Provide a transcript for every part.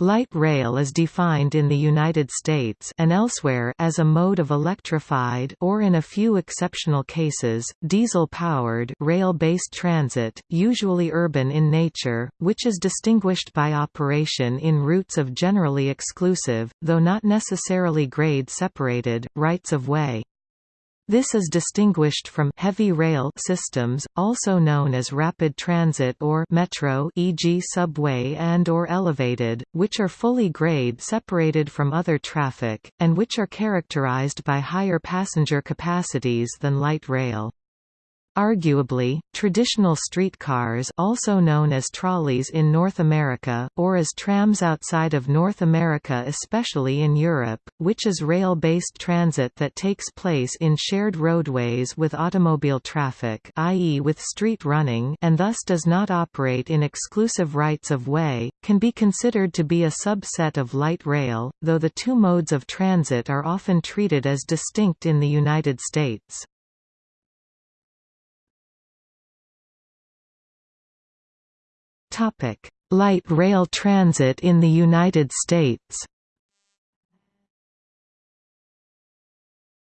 Light rail is defined in the United States and elsewhere as a mode of electrified or in a few exceptional cases, diesel-powered rail-based transit, usually urban in nature, which is distinguished by operation in routes of generally exclusive, though not necessarily grade-separated, rights of way. This is distinguished from heavy rail systems, also known as rapid transit or metro e.g. subway and or elevated, which are fully grade separated from other traffic, and which are characterized by higher passenger capacities than light rail. Arguably, traditional streetcars also known as trolleys in North America, or as trams outside of North America especially in Europe, which is rail-based transit that takes place in shared roadways with automobile traffic i.e. with street running and thus does not operate in exclusive rights of way, can be considered to be a subset of light rail, though the two modes of transit are often treated as distinct in the United States. Light rail transit in the United States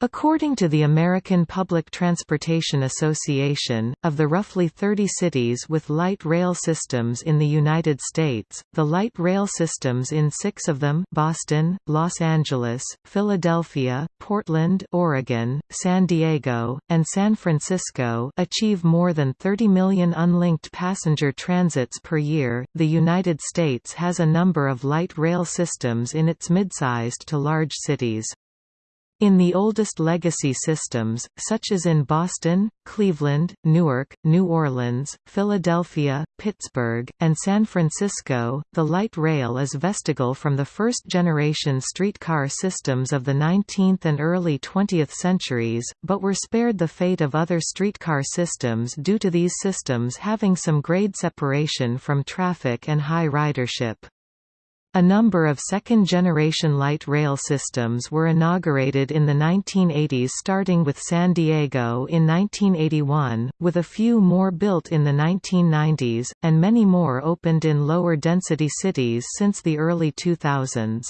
According to the American Public Transportation Association, of the roughly 30 cities with light rail systems in the United States, the light rail systems in six of them Boston, Los Angeles, Philadelphia, Portland, Oregon, San Diego, and San Francisco achieve more than 30 million unlinked passenger transits per year. The United States has a number of light rail systems in its mid-sized to large cities. In the oldest legacy systems, such as in Boston, Cleveland, Newark, New Orleans, Philadelphia, Pittsburgh, and San Francisco, the light rail is vestigial from the first-generation streetcar systems of the 19th and early 20th centuries, but were spared the fate of other streetcar systems due to these systems having some grade separation from traffic and high ridership. A number of second-generation light rail systems were inaugurated in the 1980s starting with San Diego in 1981, with a few more built in the 1990s, and many more opened in lower-density cities since the early 2000s.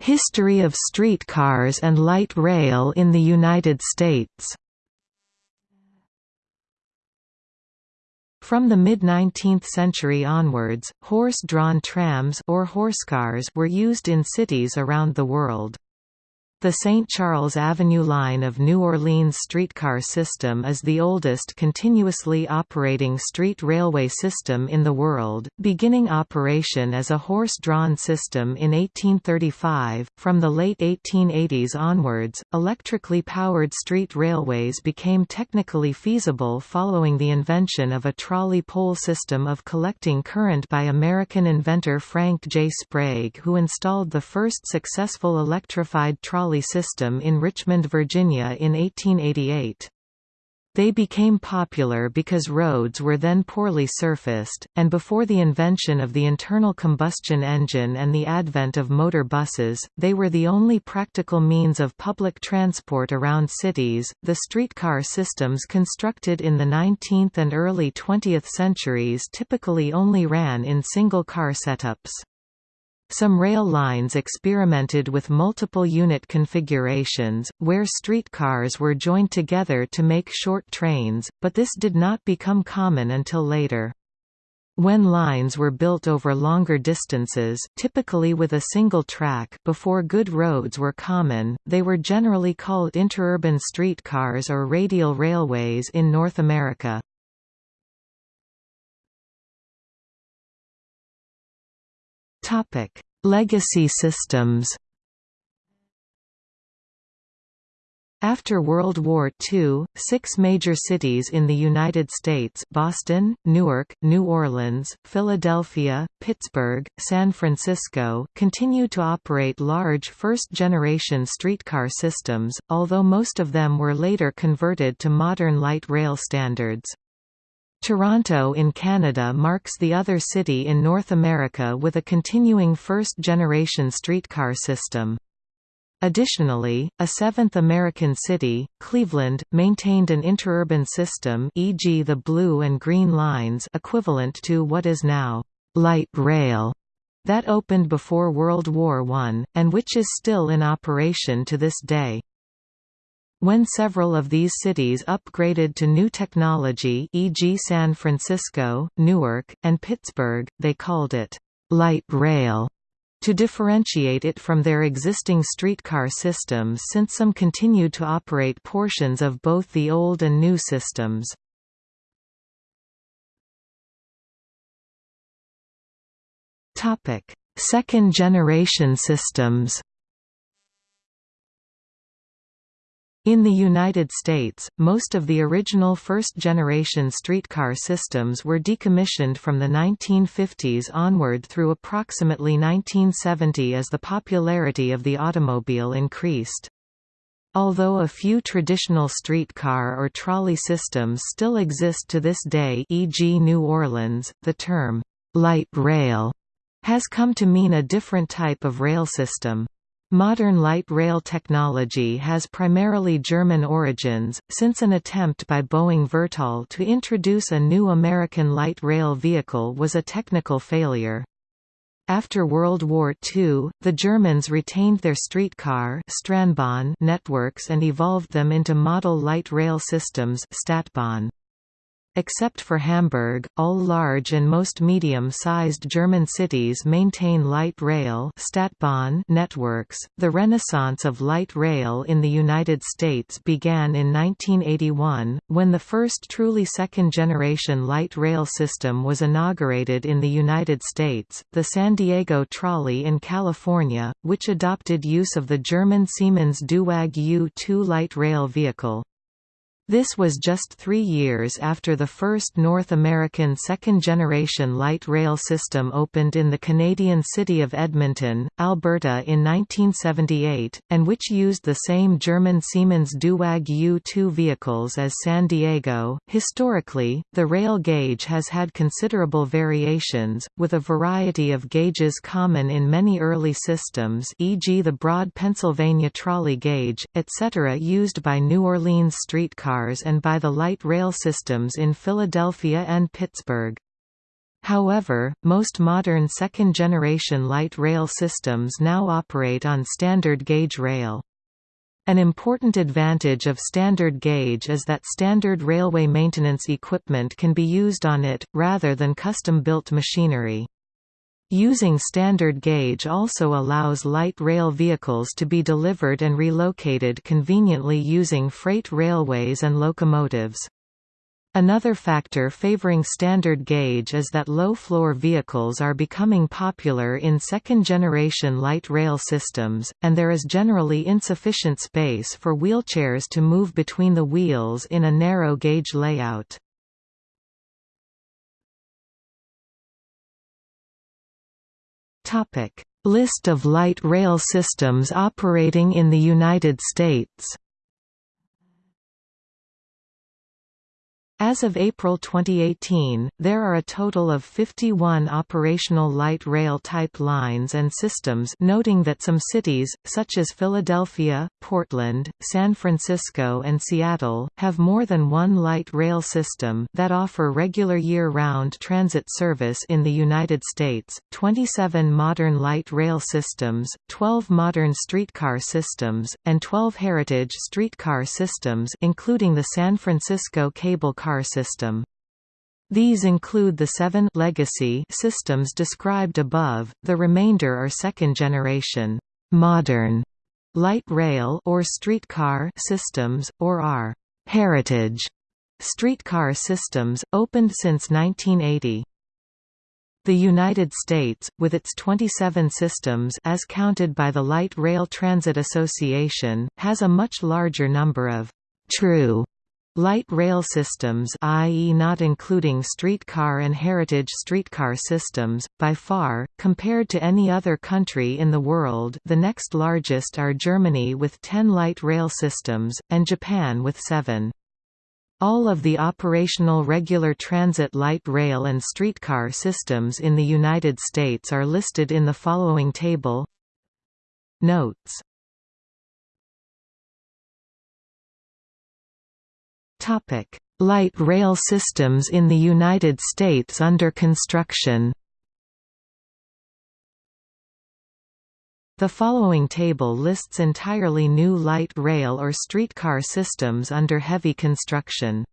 History of streetcars and light rail in the United States From the mid-19th century onwards, horse-drawn trams or horsecars were used in cities around the world. The St. Charles Avenue line of New Orleans streetcar system is the oldest continuously operating street railway system in the world, beginning operation as a horse-drawn system in 1835. From the late 1880s onwards, electrically powered street railways became technically feasible following the invention of a trolley pole system of collecting current by American inventor Frank J. Sprague who installed the first successful electrified trolley system in Richmond, Virginia in 1888. They became popular because roads were then poorly surfaced, and before the invention of the internal combustion engine and the advent of motor buses, they were the only practical means of public transport around cities. The streetcar systems constructed in the 19th and early 20th centuries typically only ran in single car setups. Some rail lines experimented with multiple unit configurations, where streetcars were joined together to make short trains, but this did not become common until later. When lines were built over longer distances typically with a single track before good roads were common, they were generally called interurban streetcars or radial railways in North America. Topic: Legacy systems. After World War II, six major cities in the United States Boston, Newark, New Orleans, Philadelphia, Pittsburgh, San Francisco continued to operate large first-generation streetcar systems, although most of them were later converted to modern light rail standards. Toronto in Canada marks the other city in North America with a continuing first-generation streetcar system. Additionally, a seventh American city, Cleveland, maintained an interurban system e.g. the Blue and Green Lines equivalent to what is now light rail that opened before World War I, and which is still in operation to this day. When several of these cities upgraded to new technology e.g. San Francisco, Newark, and Pittsburgh, they called it light rail to differentiate it from their existing streetcar systems since some continued to operate portions of both the old and new systems. Second-generation systems In the United States, most of the original first-generation streetcar systems were decommissioned from the 1950s onward through approximately 1970 as the popularity of the automobile increased. Although a few traditional streetcar or trolley systems still exist to this day e.g. New Orleans, the term, "'light rail' has come to mean a different type of rail system. Modern light rail technology has primarily German origins, since an attempt by Boeing Vertol to introduce a new American light rail vehicle was a technical failure. After World War II, the Germans retained their streetcar networks and evolved them into model light rail systems Stadtbahn. Except for Hamburg, all large and most medium-sized German cities maintain light rail Stadtbahn networks. The renaissance of light rail in the United States began in 1981, when the first truly second-generation light rail system was inaugurated in the United States, the San Diego Trolley in California, which adopted use of the German Siemens Duewag U-2 light rail vehicle. This was just three years after the first North American second-generation light rail system opened in the Canadian city of Edmonton, Alberta in 1978, and which used the same German Siemens Duewag U-2 vehicles as San Diego. Historically, the rail gauge has had considerable variations, with a variety of gauges common in many early systems e.g. the broad Pennsylvania trolley gauge, etc. used by New Orleans streetcar cars and by the light rail systems in Philadelphia and Pittsburgh. However, most modern second-generation light rail systems now operate on standard gauge rail. An important advantage of standard gauge is that standard railway maintenance equipment can be used on it, rather than custom-built machinery. Using standard gauge also allows light rail vehicles to be delivered and relocated conveniently using freight railways and locomotives. Another factor favoring standard gauge is that low-floor vehicles are becoming popular in second-generation light rail systems, and there is generally insufficient space for wheelchairs to move between the wheels in a narrow gauge layout. List of light rail systems operating in the United States As of April 2018, there are a total of 51 operational light rail type lines and systems noting that some cities, such as Philadelphia, Portland, San Francisco and Seattle, have more than one light rail system that offer regular year-round transit service in the United States, 27 modern light rail systems, 12 modern streetcar systems, and 12 heritage streetcar systems including the San Francisco Cable Car car system. These include the seven legacy systems described above, the remainder are second-generation modern light rail or streetcar systems, or are heritage streetcar systems, opened since 1980. The United States, with its 27 systems as counted by the Light Rail Transit Association, has a much larger number of true Light rail systems i.e. not including streetcar and heritage streetcar systems, by far, compared to any other country in the world the next largest are Germany with 10 light rail systems, and Japan with 7. All of the operational regular transit light rail and streetcar systems in the United States are listed in the following table Notes Light rail systems in the United States under construction The following table lists entirely new light rail or streetcar systems under heavy construction.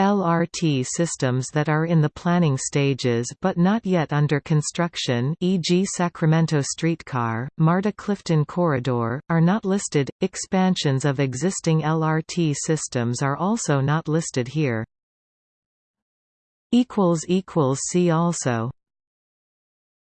LRT systems that are in the planning stages but not yet under construction e.g. Sacramento Streetcar, MARTA Clifton Corridor, are not listed. Expansions of existing LRT systems are also not listed here. See also